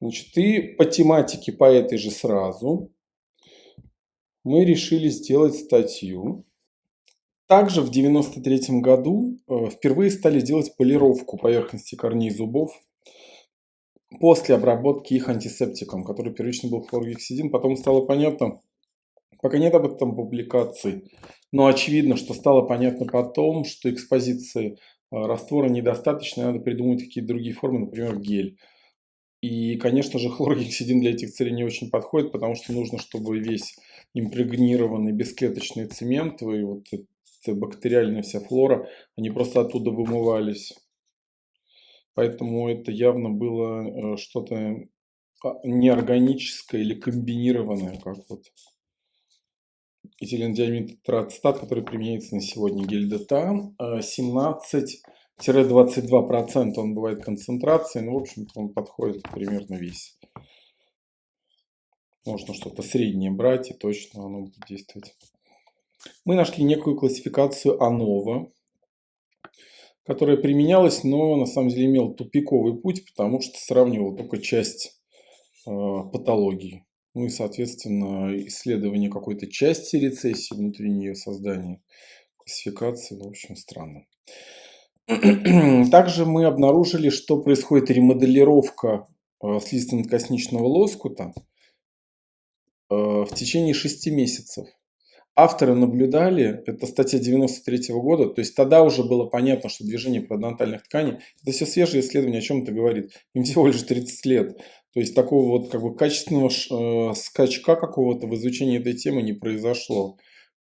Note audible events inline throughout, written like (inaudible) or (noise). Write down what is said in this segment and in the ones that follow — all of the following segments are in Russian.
Значит, и по тематике по этой же сразу мы решили сделать статью. Также в 1993 году э, впервые стали делать полировку поверхности корней зубов после обработки их антисептиком, который первично был хлоргексидин. Потом стало понятно, пока нет об этом публикаций, но очевидно, что стало понятно потом, что экспозиции э, раствора недостаточно, надо придумать какие-то другие формы, например, гель. И, конечно же, хлоргексидин для этих целей не очень подходит, потому что нужно, чтобы весь импрегнированный бесклеточный цемент и вот эта бактериальная вся флора, они просто оттуда вымывались. Поэтому это явно было э, что-то а, неорганическое или комбинированное, как вот этилендиамид тратстат, который применяется на сегодня гельдета, 17 э, 22% он бывает концентрации, ну, в общем-то, он подходит примерно весь. Можно что-то среднее брать, и точно оно будет действовать. Мы нашли некую классификацию ANOVA, которая применялась, но на самом деле имела тупиковый путь, потому что сравнивала только часть э, патологии. Ну и, соответственно, исследование какой-то части рецессии внутри нее, создание классификации, в общем, странно. (clears throat) Также мы обнаружили, что происходит ремоделировка э, слизистно-косничного лоскута э, в течение 6 месяцев авторы наблюдали, это статья 93 -го года, то есть тогда уже было понятно, что движение парадонтальных тканей, это все свежее исследование, о чем это говорит, им всего лишь 30 лет. То есть такого вот как бы качественного э, скачка какого-то в изучении этой темы не произошло.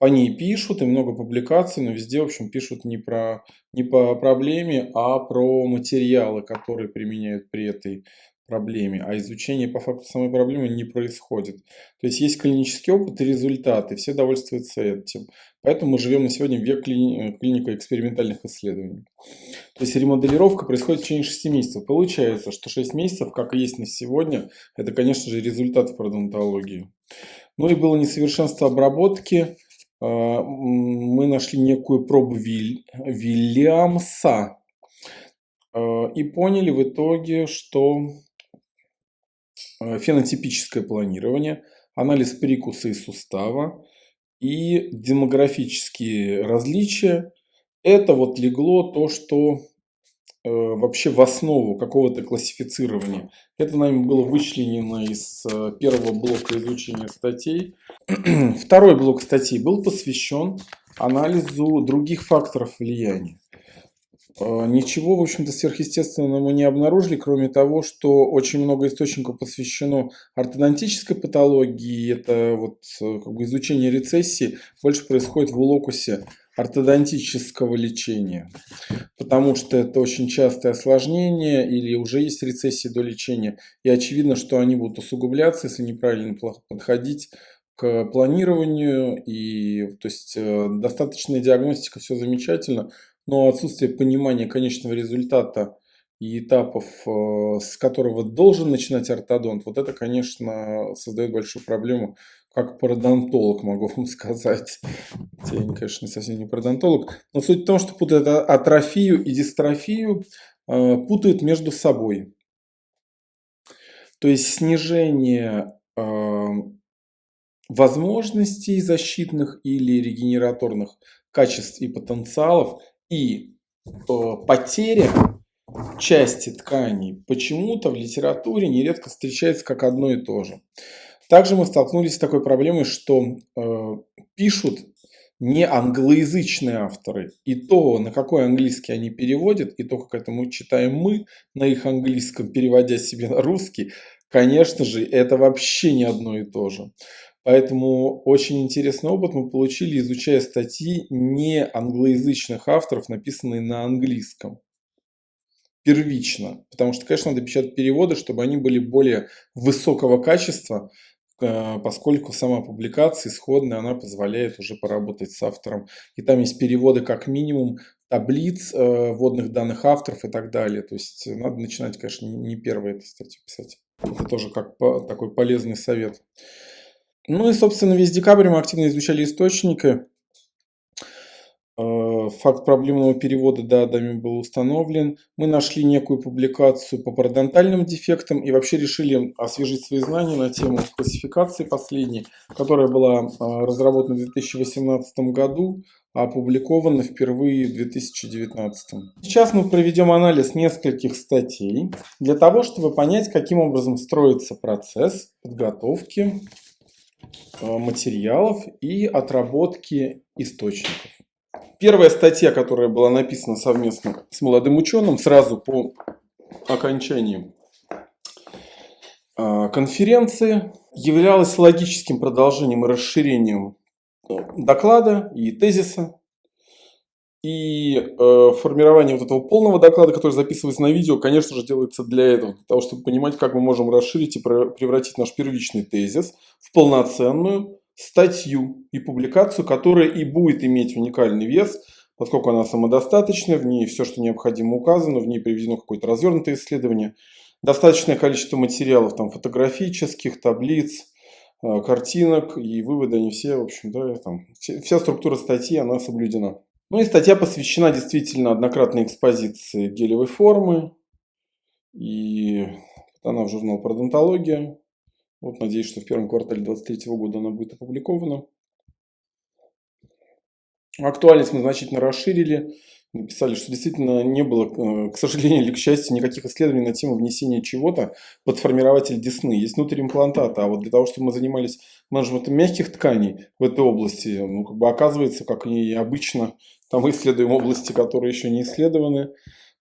Ней пишут и много публикаций, но везде, в общем, пишут не, про, не по проблеме, а про материалы, которые применяют при этой проблеме, а изучение по факту самой проблемы не происходит. То есть есть клинический опыт и результаты, все довольствуются этим. Поэтому мы живем на сегодня в век клини клиника экспериментальных исследований. То есть ремоделировка происходит в течение 6 месяцев. Получается, что 6 месяцев, как и есть на сегодня, это, конечно же, результат в пародонтологии. Ну и было несовершенство обработки. А, мы нашли некую пробу Вильямса а, и поняли в итоге, что Э, фенотипическое планирование, анализ прикуса и сустава и демографические различия. Это вот легло то, что вообще в основу какого-то классифицирования. Это нами было вычленено из э, первого блока изучения статей. (clears throat) Второй блок статей был посвящен анализу других факторов влияния. А, ничего, в общем-то, сверхъестественного мы не обнаружили, кроме того, что очень много источников посвящено ортодонтической патологии. Это вот э, как бы изучение рецессии больше происходит в локусе ортодонтического лечения, потому что это очень частое осложнение или уже есть рецессии до лечения, и очевидно, что они будут усугубляться, если неправильно подходить к планированию, и то есть э, достаточная диагностика, все замечательно, но отсутствие понимания конечного результата и этапов, э, с которого должен начинать ортодонт, вот это, конечно, создает большую проблему, как пародонтолог могу вам сказать. Я, конечно, совсем не пародонтолог. Но суть в том, что путают атрофию и дистрофию, э, путают между собой. То есть снижение э, возможностей защитных или регенераторных качеств и потенциалов и э, потеря части тканей почему-то в литературе нередко встречается как одно и то же. Также мы столкнулись с такой проблемой, что э, пишут не англоязычные авторы. И то, на какой английский они переводят, и то, как это мы читаем мы на их английском, переводя себе на русский, конечно же, это вообще не одно и то же. Поэтому очень интересный опыт мы получили, изучая статьи не англоязычных авторов, написанные на английском. Первично. Потому что, конечно, надо печатать переводы, чтобы они были более высокого качества, э, поскольку сама публикация исходная, она позволяет уже поработать с автором. И там есть переводы как минимум таблиц, э, вводных данных авторов и так далее. То есть надо начинать, конечно, не первой этой статью писать. Это тоже как такой полезный совет. Ну и, собственно, весь декабрь мы активно изучали источники. Факт проблемного перевода дадами был установлен. Мы нашли некую публикацию по парадонтальным дефектам и вообще решили освежить свои знания на тему классификации последней, которая была разработана в 2018 году, а опубликована впервые в 2019. Сейчас мы проведем анализ нескольких статей для того, чтобы понять, каким образом строится процесс подготовки Э, материалов и отработки источников. Первая статья, которая была написана совместно с молодым ученым сразу по окончании э, конференции, являлась логическим продолжением и расширением э, доклада и тезиса. И э, формирование вот этого полного доклада, который записывается на видео, конечно же, делается для этого, для того, чтобы понимать, как мы можем расширить и превратить наш первичный тезис в полноценную статью и публикацию, которая и будет иметь уникальный вес, поскольку она самодостаточная, в ней все, что необходимо указано, в ней приведено какое-то развернутое исследование, достаточное количество материалов, там, фотографических, таблиц, э, картинок и выводы, они все, в общем, да, там, вся структура статьи, она соблюдена. Ну и статья посвящена действительно однократной экспозиции гелевой формы. И она в журнал «Пародонтология». Вот, надеюсь, что в первом квартале 2023 года она будет опубликована. Актуальность мы значительно расширили. Написали, что действительно не было, э, к сожалению или к счастью, никаких исследований на тему внесения чего-то под формирователь десны. Есть внутриимплантата, а вот для того, чтобы мы занимались менеджментом мягких тканей в этой области, ну, как бы оказывается, как и обычно, там исследуем области, которые еще не исследованы,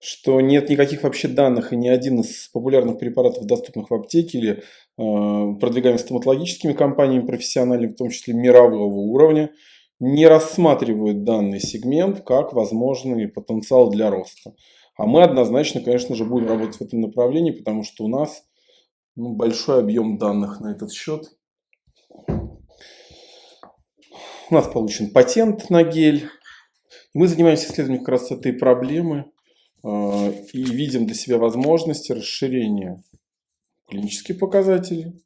что нет никаких вообще данных, и ни один из популярных препаратов, доступных в аптеке или э, продвигаемых стоматологическими компаниями профессиональными, в том числе мирового уровня, не рассматривают данный сегмент как возможный потенциал для роста. А мы однозначно, конечно же, будем работать в этом направлении, потому что у нас ну, большой объем данных на этот счет. У нас получен патент на гель. Мы занимаемся исследованием как раз этой проблемы э, и видим для себя возможности расширения клинических показателей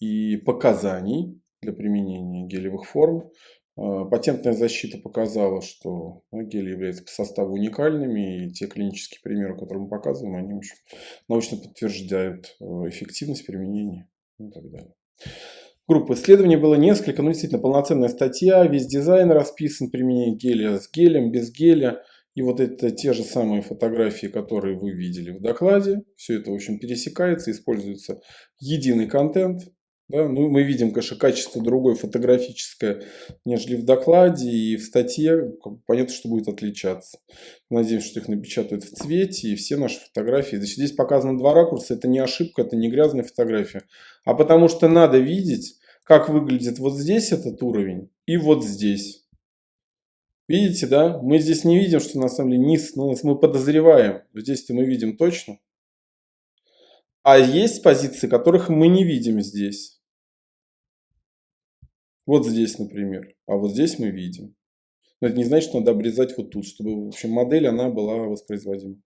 и показаний для применения гелевых форм а, патентная защита показала, что гели являются по составу уникальными, и те клинические примеры, которые мы показываем, они очень научно подтверждают э, эффективность применения и так далее. Группа исследований было несколько, ну действительно полноценная статья, весь дизайн расписан, применение геля с гелем, без геля. И вот это те же самые фотографии, которые вы видели в докладе. Все это, в общем, пересекается, используется единый контент. Да? Ну, мы видим, конечно, качество другое фотографическое, нежели в докладе и в статье. Понятно, что будет отличаться. Надеемся, что их напечатают в цвете, и все наши фотографии. Значит, здесь показано два ракурса. Это не ошибка, это не грязная фотография. А потому что надо видеть, как выглядит вот здесь этот уровень и вот здесь. Видите, да? Мы здесь не видим, что на самом деле низ, но мы подозреваем. Здесь-то мы видим точно. А есть позиции, которых мы не видим здесь. Вот здесь, например. А вот здесь мы видим. Но это не значит, что надо обрезать вот тут, чтобы, в общем, модель, она была воспроизводима.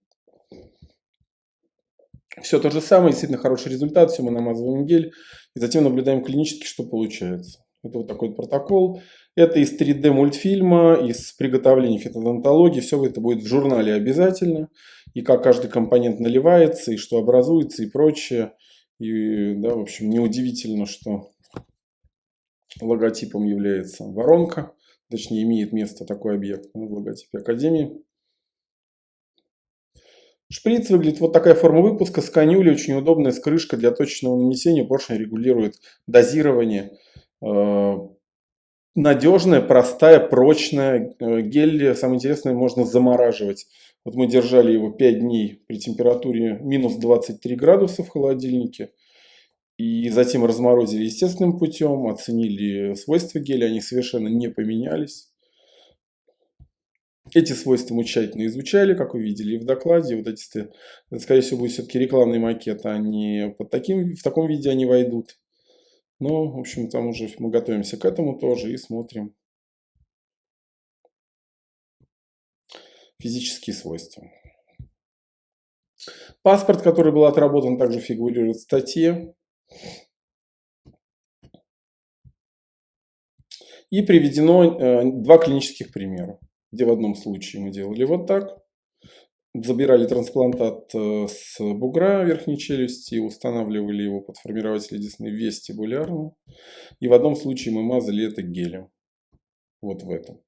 Все то же самое, действительно хороший результат, все мы намазываем гель, и затем наблюдаем клинически, что получается. Это вот такой вот протокол. Это из 3D мультфильма, из приготовления фитодонтологии. Все это будет в журнале обязательно. И как каждый компонент наливается, и что образуется, и прочее. И, да, в общем, неудивительно, что логотипом является воронка, точнее имеет место такой объект в логотипе Академии. Шприц выглядит вот такая форма выпуска с канюлей, очень удобная, с крышкой для точечного нанесения. Поршень регулирует дозирование. Э, надежная, простая, прочная. Э, гель, самое интересное, можно замораживать. Вот мы держали его 5 дней при температуре минус 23 градуса в холодильнике. И затем разморозили естественным путем, оценили свойства геля, они совершенно не поменялись. Эти свойства мы тщательно изучали, как вы видели в докладе. Вот эти, это, скорее всего, будет все-таки рекламный макет, они под таким, в таком виде они войдут. Но, в общем, там уже мы готовимся к этому тоже и смотрим физические свойства. Паспорт, который был отработан, также фигурирует в статье. И приведено э, два клинических примера. где в одном случае мы делали вот так, забирали трансплантат э, с бугра верхней челюсти, устанавливали его под формирователь десны вестибулярно, и в одном случае мы мазали это гелем, вот в этом.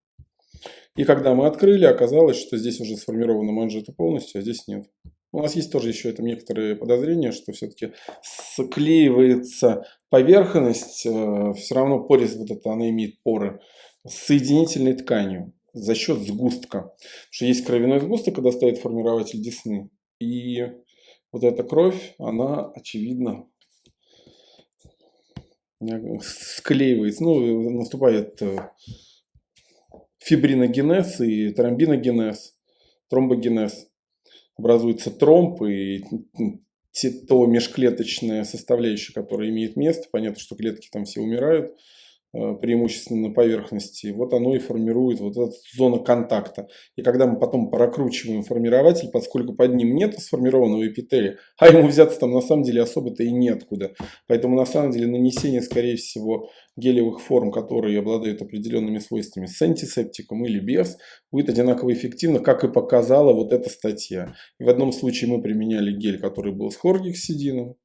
И когда мы открыли, оказалось, что здесь уже сформирована манжета полностью, а здесь нет. У нас есть тоже еще это некоторые подозрения, что все-таки склеивается поверхность, э, все равно порез вот это, она имеет поры, с соединительной тканью за счет сгустка. Потому что есть кровяной сгусток, когда стоит формирователь десны. И вот эта кровь, она, очевидно, склеивается, ну, наступает э, фибриногенез и тромбиногенез, тромбогенез образуется тромб и то межклеточная составляющая, которая имеет место. Понятно, что клетки там все умирают, Э, преимущественно на поверхности, вот оно и формирует вот эту зону контакта. И когда мы потом прокручиваем формирователь, поскольку под ним нет сформированного эпителия, а ему взяться там на самом деле особо-то и неоткуда. Поэтому на самом деле нанесение, скорее всего, гелевых форм, которые обладают определенными свойствами с антисептиком или без, будет одинаково эффективно, как и показала вот эта статья. И в одном случае мы применяли гель, который был с хоргексидином,